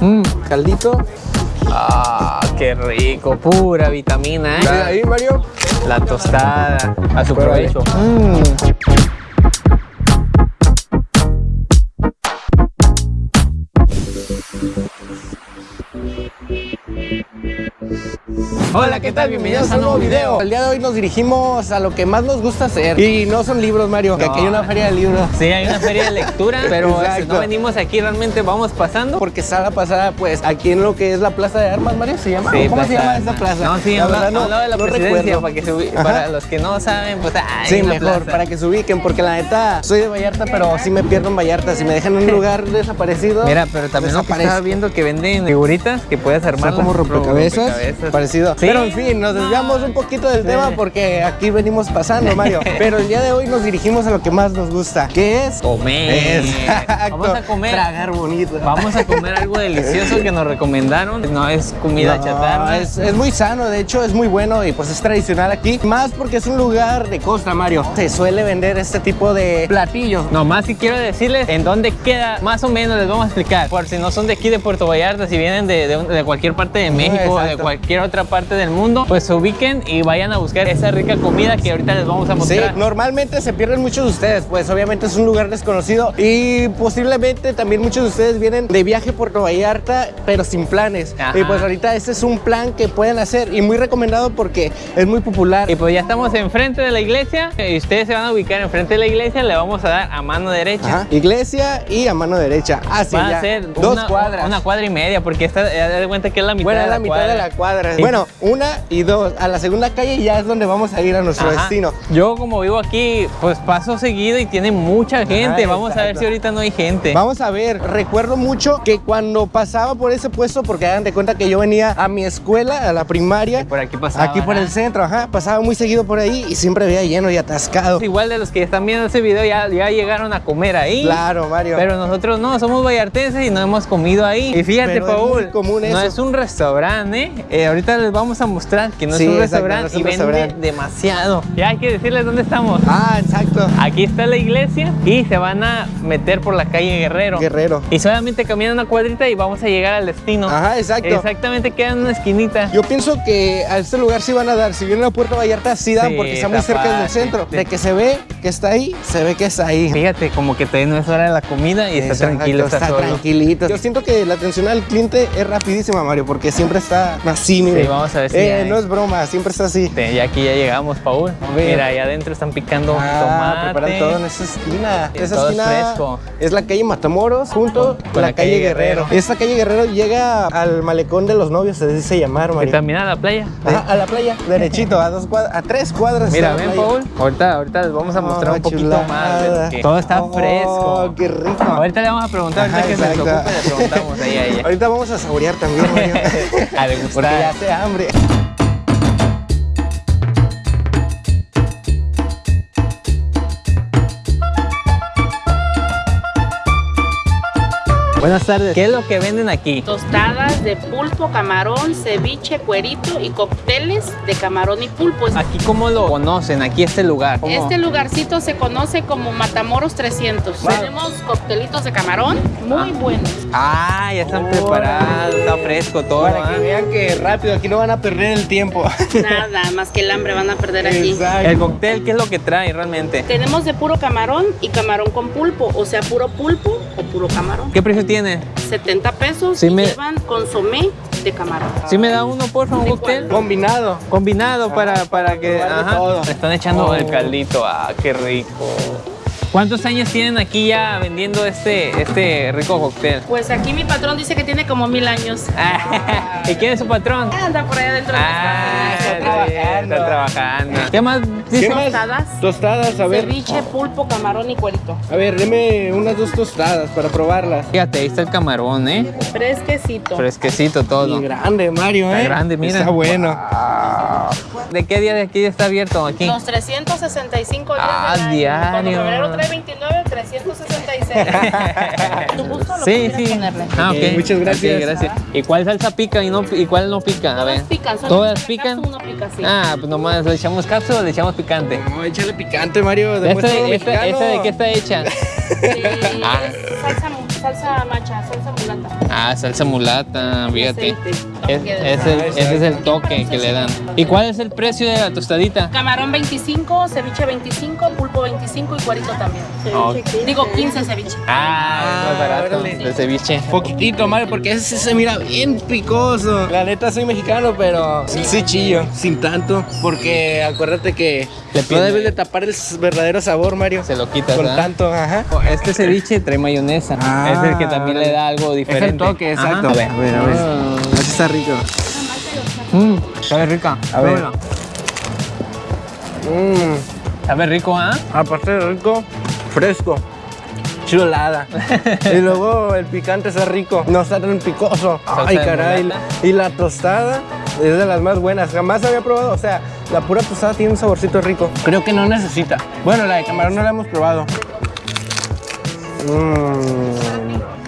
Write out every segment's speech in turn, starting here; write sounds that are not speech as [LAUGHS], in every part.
Mmm, caldito. Ah, qué rico, pura vitamina, ¿eh? Ahí, Mario. La tostada. A su provecho. Mm. Hola, ¿qué tal? Bienvenidos a un nuevo video. El día de hoy nos dirigimos a lo que más nos gusta hacer. Y no son libros, Mario, que aquí hay una feria de libros. Sí, hay una feria de lectura, [LAUGHS] pero Exacto. no venimos aquí, realmente vamos pasando. Porque sala pasada, pues, aquí en lo que es la Plaza de Armas, Mario, ¿se llama? Sí, ¿Cómo se llama esta plaza? No, sí, La hablaba de la no presidencia, para, que se para los que no saben, pues ay, Sí, mejor, plaza. para que se ubiquen, porque la neta, soy de Vallarta, pero sí me pierdo en Vallarta. Si me dejan en un lugar desaparecido. Mira, pero también lo que desaparezco. estaba viendo que venden figuritas que puedes armar como rompecabezas, Sí. Pero en fin, nos desviamos un poquito del Sí. tema porque aquí venimos pasando, Mario. [LAUGHS] Pero el día de hoy nos dirigimos a lo que más nos gusta, que es Comer. Exacto. Vamos a comer. Tragar bonito. Vamos a comer algo [LAUGHS] delicioso que nos recomendaron. No es comida No, chatarra. Es, es muy sano, de hecho es muy bueno y pues es tradicional aquí. Más porque es un lugar de costa, Mario. Se suele vender este tipo de platillos. Nomás si quiero decirles en dónde queda, más o menos les vamos a explicar. Por si no son de aquí de Puerto Vallarta, si vienen de, de cualquier parte de México o de cualquier otra parte del mundo, pues se ubiquen y vayan a buscar esa rica comida que ahorita les vamos a Sí, mostrar. normalmente se pierden muchos de ustedes, pues obviamente es un lugar desconocido y posiblemente también muchos de ustedes vienen de viaje a Puerto Vallarta, pero sin planes. Ajá. Y pues ahorita este es un plan que pueden hacer y muy recomendado porque es muy popular. Y pues ya estamos enfrente de la iglesia y ustedes se van a ubicar enfrente de la iglesia, le vamos a dar a mano derecha. Ajá, Iglesia y a mano derecha. Así Va a ser dos una, cuadras. una cuadra y media, porque esta, ya de cuenta que es la mitad bueno, de la, la mitad cuadra. de la cuadra. Bueno, una y dos. A la segunda calle ya es donde vamos a ir a nuestro Ajá. destino. Yo como vivo aquí, pues paso seguido y tiene mucha gente. Vamos a ver si ahorita no hay gente. Vamos a ver, recuerdo mucho que cuando pasaba por ese puesto, porque hagan de cuenta que yo venía a mi escuela, a la primaria, Y por aquí pasaba, aquí por el centro, ajá, pasaba muy seguido por ahí y siempre veía lleno y atascado. Igual de los que están viendo este video ya, ya llegaron a comer ahí. Claro, Mario. Pero nosotros no, somos vallartenses y no hemos comido ahí. Y fíjate, Pero es Paul, muy común no eso. es un restaurante, ¿eh? Eh, Ahorita les vamos a mostrar que no Sí, es un restaurante no y vende demasiado. Ya hay que decirles dónde estamos. Ah, exacto. Aquí está la iglesia y se van a meter por la calle Guerrero. Guerrero. Y solamente caminan una cuadrita y vamos a llegar al destino. Ajá, exacto. Exactamente, queda en una esquinita. Yo pienso que a este lugar sí van a dar. Si vienen a Puerto Vallarta, sí dan Sí, porque está muy está cerca del centro. De que se ve que está ahí, se ve que está ahí. Fíjate, como que todavía no es hora de la comida y está Exacto, tranquilo, está, solo. tranquilito. Yo siento que la atención al cliente es rapidísima, Mario, porque siempre está así, mire. Sí, vamos a ver si Eh, hay. no es broma, siempre está así. Ya aquí ya llegamos, Paul. Mira, ahí adentro están picando Ah, tomate. preparan todo en esa esquina. Sí, esa todo es esquina fresco. es la calle Matamoros junto Con- la, la calle, calle Guerrero. Guerrero. Esta calle Guerrero llega al malecón de los novios, se dice llamar, Y Mario. también a la playa. Ajá, a la playa, derechito, a dos cuadras, a tres cuadras. Mira, ven. Paul. Ahorita, ahorita les vamos a mostrar Oh, un poquito chulada. más. que todo está Oh, fresco. qué rico. Ahorita le vamos a preguntar, ahorita Ajá, que se le preguntamos ahí a ella. Ahorita vamos a saborear también, Mario. [LAUGHS] A degustar. Porque ya hace hambre. Buenas tardes. ¿Qué es lo que venden aquí? Tostadas de pulpo, camarón, ceviche, cuerito y cócteles de camarón y pulpo. Aquí, ¿cómo lo conocen? Aquí este lugar. ¿Cómo? Este lugarcito se conoce como Matamoros 300. Wow. Tenemos coctelitos de camarón muy buenos. Ah, ya están preparados, está fresco todo. Para ¿ah? que vean que rápido, aquí no van a perder el tiempo. [LAUGHS] Nada más que el hambre van a perder aquí. Exacto. El cóctel, ¿qué es lo que trae realmente? Tenemos de puro camarón y camarón con pulpo, o sea, puro pulpo o puro camarón. ¿Qué precio tiene? 70 pesos Sí y me- llevan consomé de camarón. ¿Sí me da uno, por favor, un ¿De cóctel? cuál? Combinado. Combinado para, para que... Ajá. todo. Le están echando Oh. el caldito. Ah, qué rico. ¿Cuántos años tienen aquí ya vendiendo este, este rico cóctel? Pues aquí mi patrón dice que tiene como mil años. Ah, [LAUGHS] ¿Y quién es su patrón? Anda por ahí adentro de Ah, las está casas. Trabajando. Está trabajando. ¿Qué más? ¿Qué más? Tostadas. Tostadas, a ver. Ceviche, pulpo, camarón y cuerito. A ver, deme unas dos tostadas para probarlas. Fíjate, ahí está el camarón, ¿eh? Fresquecito. Fresquecito todo. Y grande, Mario, Está ¿eh? grande, mira. Está bueno. ¿De qué día de aquí está abierto aquí? Los 365 días Ah, del año. diario. Cuando febrero trae 29, 366. [LAUGHS] Tu gusto, lo Sí, sí. ponerle. Ah, ok. Ok, muchas gracias. Ok, gracias. ¿Y cuál salsa pica y, no, y cuál no pica? A Todas ver. pican. ¿Todas pican? acaso Uno pica, sí. Ah, pues nomás le echamos cápsula o le echamos picante. No, échale picante, Mario. ¿Esta, Demuestra lo esta, mexicano. esta de qué está hecha? Sí, Ah. es salsa salsa macha, salsa mulata. Ah, salsa mulata, fíjate. Es- el- ese es el toque que le dan. ¿Y cuál es el precio de la tostadita? Camarón 25, ceviche 25, pulpo 25 y cuerito también. Ok. Digo 15 ceviche. Ah, es más barato. órale. El ceviche. Poquitito, Mario, porque ese se mira bien picoso. La neta soy mexicano, pero sí chillo, sin tanto. Porque acuérdate que Le no debes de tapar el verdadero sabor, Mario. Se lo quitas, Con ¿verdad? tanto, ajá. Este ceviche trae mayonesa. Ah, es el que también le da algo diferente. toque, Ajá. exacto. A ver, A ver, a ver. Ah. Así está rico. Mm, sabe rica. A ver. Mmm, Sabe rico, ¿ah? aparte de rico, fresco. Chulada. [LAUGHS] y luego el picante está rico, no está tan picoso. Salsa Ay, caray. Y la tostada es de las más buenas. Jamás había probado, o sea, la pura tostada tiene un saborcito rico. Creo que no necesita. Bueno, la de camarón no la hemos probado. Mm,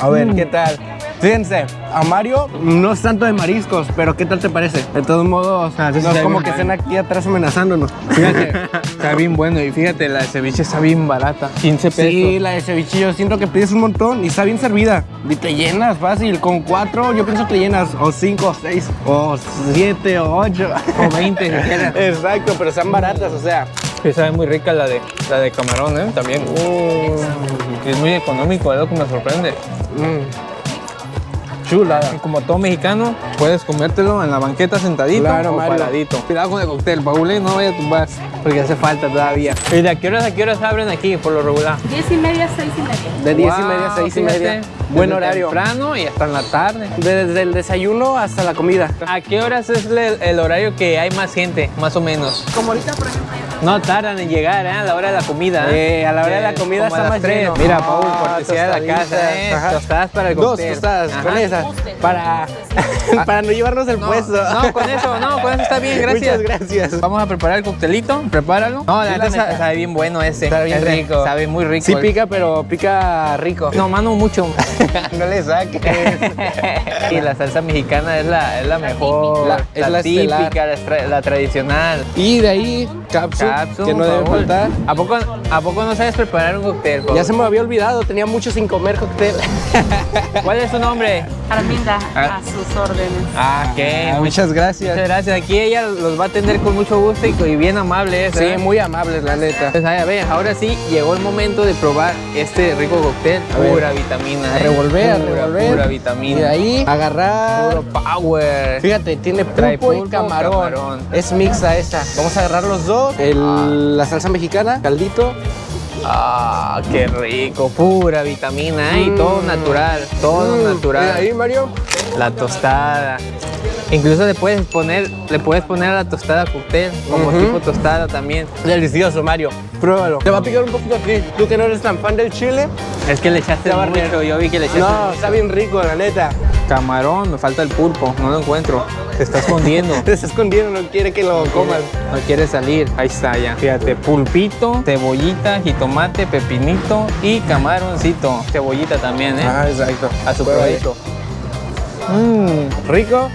A ver, ¿qué tal? Fíjense, a Mario no es tanto de mariscos, pero ¿qué tal te parece? De todos modos, Ah, no es como que estén aquí atrás amenazándonos. Fíjate, [LAUGHS] está bien bueno. Y fíjate, la de ceviche está bien barata. 15 pesos. Sí, la de ceviche yo siento que pides un montón y está bien servida. Y te llenas fácil. Con cuatro yo pienso te llenas. O cinco, o seis, o siete, o ocho. O 20 si quieres. Exacto, pero están baratas, o sea. Sabe muy rica la de, la de camarón, ¿eh? También. Y es muy económico, es lo que me sorprende. mm, Chulada. Y como todo mexicano, puedes comértelo en la banqueta sentadito Claro, o Mario. paradito. Cuidado con el cóctel, Paul, ¿eh? no vaya a tumbar, porque hace falta todavía. ¿Y de a qué horas a qué horas abren aquí, por lo regular? 10 y media, 6 y media. De diez y Wow, media a seis y media. Buen horario. temprano y hasta en la tarde. Desde el desayuno hasta la comida. ¿A qué horas es el, el horario que hay más gente, más o menos? Como ahorita, por ejemplo, No tardan en llegar, ¿eh? A la hora de la comida. Eh, a la hora de la comida como está más tres. lleno. Mira, Paul, cortesía de la casa, ¿eh? ajá. Tostadas para el Dos cóctel. tostadas Ajá. con esa. Guste. Para, [LAUGHS] para no llevarnos el No, puesto. no, con eso, no, con eso está bien, gracias. Muchas gracias. Vamos a preparar el coctelito, prepáralo. No, la neta sa- neta. sabe bien bueno ese. Está bien Es rico. Sabe muy rico. Sí pica, pero pica rico. No, mano, mucho. [LAUGHS] no le saques. [LAUGHS] y la salsa mexicana es la, es la mejor. La- es la típica, la, la tradicional. Y de ahí, capsu, Que no debe faltar. ¿A poco, ¿A poco no sabes preparar un cóctel? Ya se me había olvidado, tenía mucho sin comer cóctel. [LAUGHS] [LAUGHS] ¿Cuál es su nombre? Arminda, Ah. a sus órdenes. Ah, ok. Ah, muchas gracias. Muchas gracias. Aquí ella los va a atender con mucho gusto y, y bien amable. ¿eh? Sí, muy amables, la neta. Pues a ver, ahora sí llegó el momento de probar este rico cóctel. A ver. Pura vitamina. A ¿eh? revolver, a Pura, revolver. Pura Y de vitamina. ahí, agarrar. Puro power. Fíjate, tiene Trae pulpo, y camarón. camarón. Es mixta esta. Vamos a agarrar los dos. El- La salsa mexicana, caldito. Ah, qué rico. Pura vitamina. ¿eh? Y todo Mm. natural. Todo Mm, natural. Y ahí, Mario. La tostada. Incluso le puedes poner, le puedes poner a la tostada cóctel, como tipo tostada también. Delicioso, Mario. Pruébalo. Te va a picar un poquito a ti. Tú que no eres tan fan del chile. Es que le echaste mucho, yo vi que le echaste No, mucho. está bien rico, la neta. Camarón, me falta el pulpo, no lo encuentro. Se está escondiendo. [LAUGHS] Te está escondiendo, no quiere que lo comas. No quiere salir. Ahí está ya. Fíjate, pulpito, cebollita, jitomate, pepinito y camaroncito. Cebollita también, ¿eh? Ah, exacto. A su probadito. Mmm. Rico.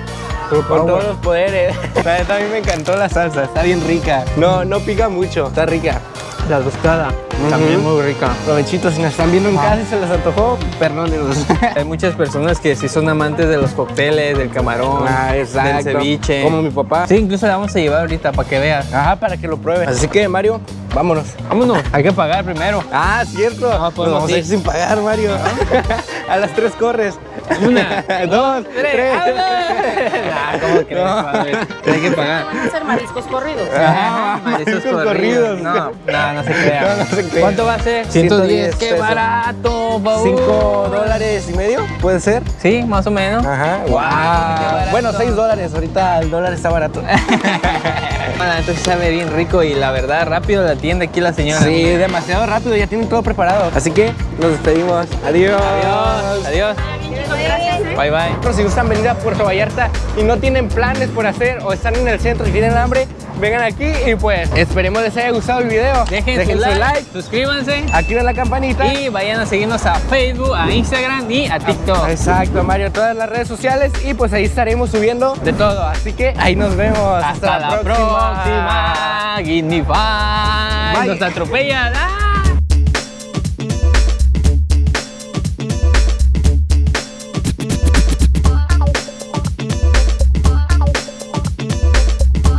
Con power. todos los poderes. [LAUGHS] A mí me encantó la salsa. Está bien rica. No, no pica mucho. Está rica. La tostada. También muy rica. Provechito, si nos están viendo en casa y se les antojó, perdónenos. [LAUGHS] Hay muchas personas que sí son amantes de los cócteles, del camarón, Ah, del ceviche. Como mi papá. Sí, incluso la vamos a llevar ahorita para que veas. Ajá, para que lo pruebes. Así que, Mario, vámonos. Vámonos, hay que pagar primero. Ah, cierto. No, Nos podemos vamos a ir. sin pagar, Mario. [LAUGHS] a las tres corres. Una, [LAUGHS] dos, tres. [LAUGHS] Ah, ¿Cómo crees, No. padre? Hay que pagar. Vamos a hacer mariscos corridos. Mariscos mariscos corridos. corridos. No, no, no se crea. No, no se crea. ¿Cuánto va a ser? 110 ¡Qué pesos. barato, Paul! ¿Cinco dólares y medio? ¿Puede ser? Sí, más o menos. Ajá. Barato. Bueno, 6 dólares. Ahorita el dólar está barato. [LAUGHS] Bueno, entonces sabe bien rico y la verdad, rápido la atiende aquí la señora. Sí, demasiado rápido. Ya tienen todo preparado. Así que nos despedimos. Adiós. Adiós. Adiós. Bye, bye. Pero si gustan venir a Puerto Vallarta y no tienen planes por hacer o están en el centro y tienen hambre, vengan aquí y pues esperemos les haya gustado el video. Dejen, su, like, suscríbanse activen la campanita. y vayan a seguirnos a Facebook, a Instagram y a TikTok. Exacto, Mario, todas las redes sociales y pues ahí estaremos subiendo de todo. Así que ahí nos vemos. Hasta, la próxima. Five. Bye. Nos atropella. ¡Ah!